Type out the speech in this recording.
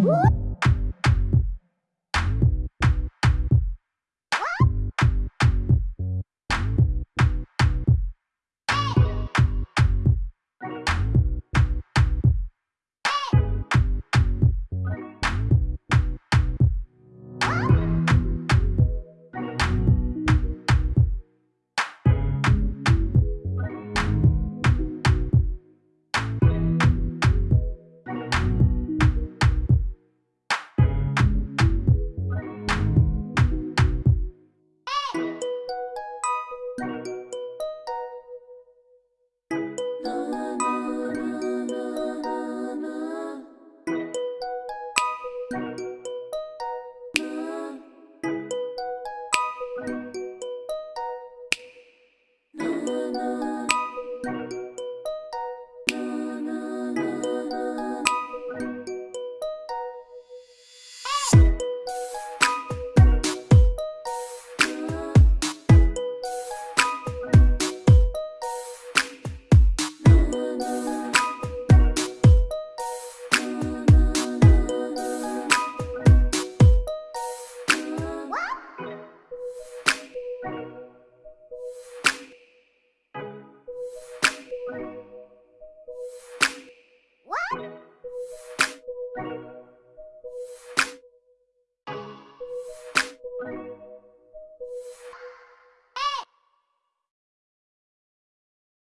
Woo! What?